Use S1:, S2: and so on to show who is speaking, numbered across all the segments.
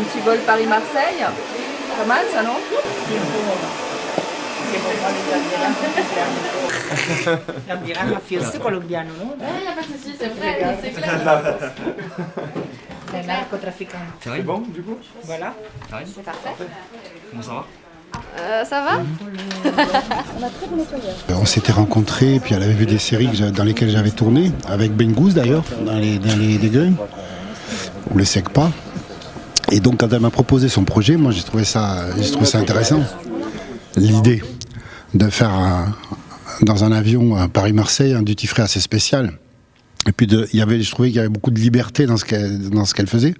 S1: un petit vol Paris-Marseille. Pas mal ça, non
S2: colombiano?
S1: Eh, pas c'est vrai, c'est clair.
S2: C'est narcotrafiquant.
S3: C'est bon du coup
S2: Voilà.
S1: C'est parfait.
S3: Comment ça va
S1: Euh, ça va
S4: On s'était rencontrés, puis elle avait vu des séries dans lesquelles j'avais tourné, avec Ben Goose d'ailleurs, dans les, dans les Dégueuils, ou les Secpa. Et donc quand elle m'a proposé son projet, moi j'ai trouvé ça, j'ai trouvé ça intéressant. L'idée de faire dans un avion Paris-Marseille un duty free assez spécial. Et puis de, y avait, je trouvais qu'il y avait beaucoup de liberté dans ce qu'elle, dans ce qu'elle faisait.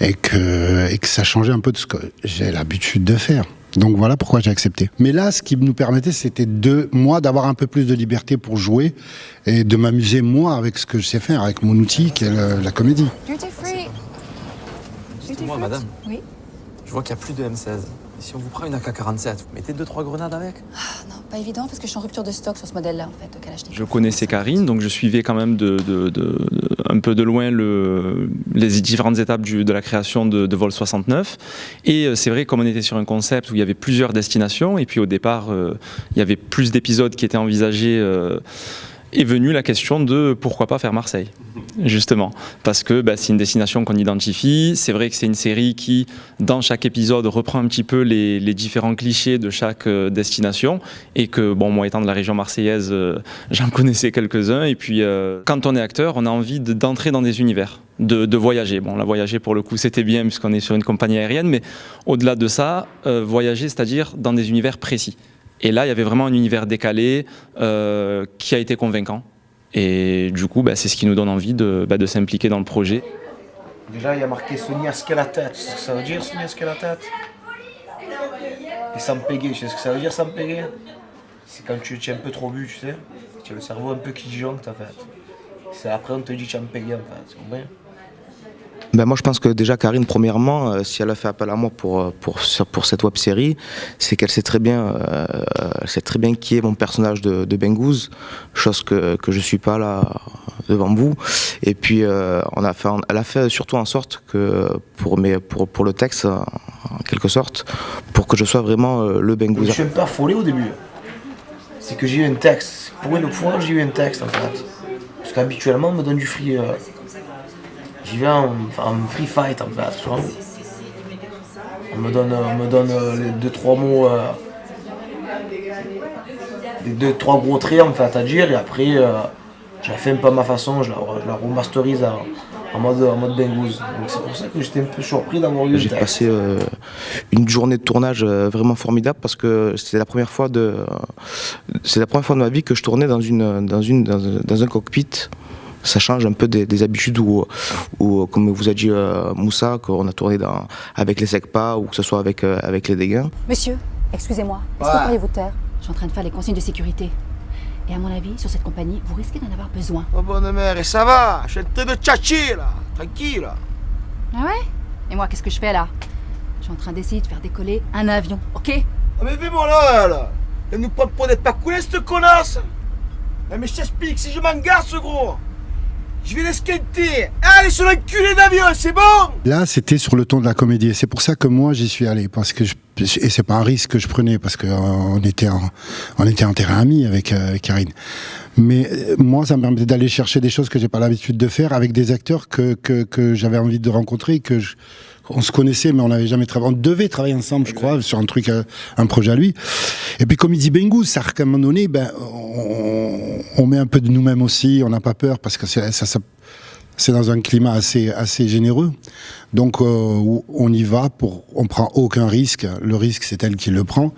S4: Et que, et que ça changeait un peu de ce que j'ai l'habitude de faire. Donc voilà pourquoi j'ai accepté. Mais là, ce qui nous permettait, c'était de moi d'avoir un peu plus de liberté pour jouer et de m'amuser moi avec ce que je sais faire, avec mon outil qui est le- la comédie.
S5: Duty free.
S3: Moi, madame.
S5: Oui.
S3: Je vois qu'il n'y a plus de M16. Et si on vous prend une AK-47, vous mettez 2-3 grenades avec?
S5: Ah, non, pas évident parce que je suis en rupture de stock sur ce modèle-là en fait.
S6: Je connaissais Karine, donc je suivais quand même de, de- de- de- un peu de loin le, les différentes étapes du- de la création de, de Vol 69. Et euh, c'est vrai, comme on était sur un concept où il y avait plusieurs destinations, et puis au départ, euh, il y avait plus d'épisodes qui étaient envisagés. euh, est venue la question de pourquoi pas faire Marseille, justement. Parce que bah, c'est une destination qu'on identifie. C'est vrai que c'est une série qui, dans chaque épisode, reprend un petit peu les, différents clichés de chaque euh, destination. Et que, bon, moi étant de la région marseillaise, euh, j'en connaissais quelques-uns. Et puis, euh, quand on est acteur, on a envie de- d'entrer dans des univers, de, voyager. Bon, la voyager, pour le coup, c'était bien, puisqu'on est sur une compagnie aérienne. Mais au-delà de ça, voyager, c'est-à-dire dans des univers précis. Et là, il y avait vraiment un univers décalé euh, qui a été convaincant. Et du coup, bah, c'est ce qui nous donne envie de, bah, de s'impliquer dans le projet.
S7: Déjà, il y a marqué Sonia ce qu'est la tête. Tu sais ce que ça veut dire, Sonia tête Et Sampégué, tu sais ce que ça veut dire, Sampégué C'est quand tu tu es un peu trop bu, tu sais. Tu as le cerveau un peu qui disjoncte, en fait. C'est après, on te dit Champégué, en fait. C'est compris
S8: Ben moi je pense que déjà Karine premièrement euh, si elle a fait appel à moi pour euh, pour pour cette web série c'est qu'elle sait très bien euh, elle sait très bien qui est mon personnage de, de Bengouz chose que que je suis pas là devant vous et puis euh, on a fait elle a fait surtout en sorte que pour mes pour pour le texte en quelque sorte pour que je sois vraiment le
S7: Je
S8: Bengouz
S7: suis un peu affolé au début. C'est que j'ai eu un texte. Pour une fois, j'ai eu un texte, en fait. Parce qu'habituellement, on me donne du free. J'y vais en, free fight, en fait. tu vois. On me donne, on me donne euh, les deux, trois mots. euh, les deux, trois gros traits, en fait, à dire. Et après, euh, je la fais un peu à ma façon. Je la, je la remasterise en, en mode, en mode Bengouz. Donc c'est pour ça que j'étais un peu surpris d'avoir eu
S8: J'ai passé euh, une journée de tournage euh, vraiment formidable parce que c'était la première fois de c'est la première fois de ma vie que je tournais dans une dans une dans, un- dans un cockpit. Ça change un peu des, des habitudes où, où, comme vous a dit euh, Moussa, qu'on a tourné dans, avec les SECPA ou que ce soit avec, euh, avec les dégâts.
S5: Monsieur, excusez-moi, est-ce
S7: Ouais.
S5: que pourriez vous taire Je suis en train de faire les consignes de sécurité? Et à mon avis, sur cette compagnie, vous risquez d'en avoir besoin.
S7: Oh bonne mère, et ça va? Je suis en train de tchatcher là, tranquille.
S5: Ah ouais? Et moi, qu'est-ce que je fais là? Je suis en train d'essayer de faire décoller un avion, ok?
S7: Ah mais fais-moi là, là Elle nous prend pour n'être pas coulée cette connasse mais je t'explique, si je m'engage ce gros, je vais l'esquinter Allez sur l'enculé d'avion, c'est bon?
S4: Là, c'était sur le ton de la comédie. C'est pour ça que moi, j'y suis allé. Parce que je, et c'est pas un risque que je prenais, parce qu'on était en, on était en terrain ami avec, euh, avec Karine. Mais euh, moi, ça me permettait d'aller chercher des choses que j'ai pas l'habitude de faire avec des acteurs que, que, que j'avais envie de rencontrer, que je, on se connaissait, mais on n'avait jamais travaillé. On devait travailler ensemble, je crois, sur un truc, euh, un projet à lui. Et puis, comme il dit Bengou, ça, qu'à un moment donné, ben, on, on met un peu de nous-mêmes aussi. On n'a pas peur parce que c'est- dans un climat assez, généreux. Donc, euh, on y va pour, on prend aucun risque. Le risque, c'est elle qui le prend.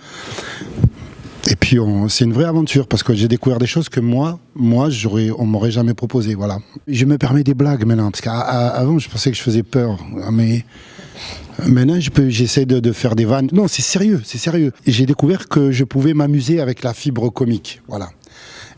S4: Et puis, c'est une vraie aventure parce que j'ai découvert des choses que moi, moi, j'aurais, on m'aurait jamais proposé. Voilà. Je me permets des blagues maintenant parce qu'avant, je pensais que je faisais peur, mais maintenant, je j'essaie de, de faire des vannes. Non, c'est sérieux, c'est sérieux. J'ai découvert que je pouvais m'amuser avec la fibre comique. Voilà.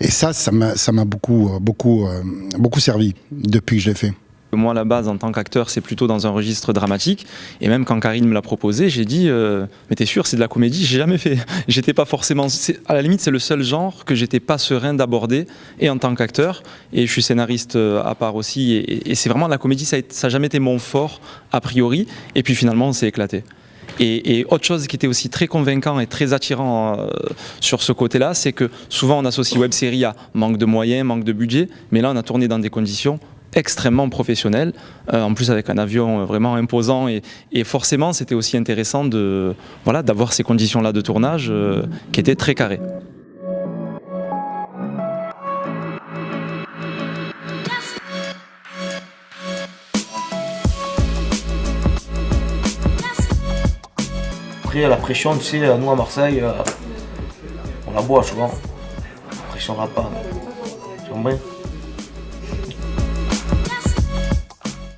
S4: Et ça, ça m'a, beaucoup, euh, beaucoup, euh, beaucoup servi depuis que je l'ai fait.
S6: Moi, à la base, en tant qu'acteur, c'est plutôt dans un registre dramatique. Et même quand Karine me l'a proposé, j'ai dit euh, Mais t'es sûr, c'est de la comédie? J'ai jamais fait. J'étais pas forcément. À la limite, c'est le seul genre que j'étais pas serein d'aborder, et en tant qu'acteur. Et je suis scénariste à part aussi. Et, et c'est vraiment la comédie, ça n'a jamais été mon fort, a priori. Et puis finalement, on s'est éclaté. Et, autre chose qui était aussi très convaincant et très attirant euh, sur ce côté-là, c'est que souvent on associe web série à manque de moyens, manque de budget, mais là on a tourné dans des conditions extrêmement professionnelles, euh, en plus avec un avion vraiment imposant et, forcément c'était aussi intéressant de voilà d'avoir ces conditions-là de tournage euh, qui étaient très carrées.
S7: Après, la pression, tu sais, nous à Marseille, euh, on la boit souvent. La pression va pas. Tu comprends